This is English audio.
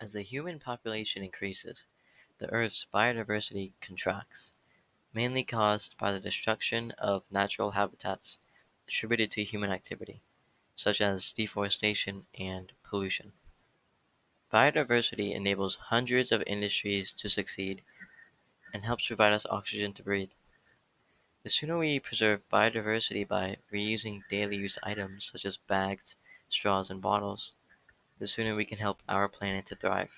As the human population increases, the Earth's biodiversity contracts, mainly caused by the destruction of natural habitats attributed to human activity, such as deforestation and pollution. Biodiversity enables hundreds of industries to succeed, and helps provide us oxygen to breathe. The sooner we preserve biodiversity by reusing daily use items such as bags, straws, and bottles, the sooner we can help our planet to thrive.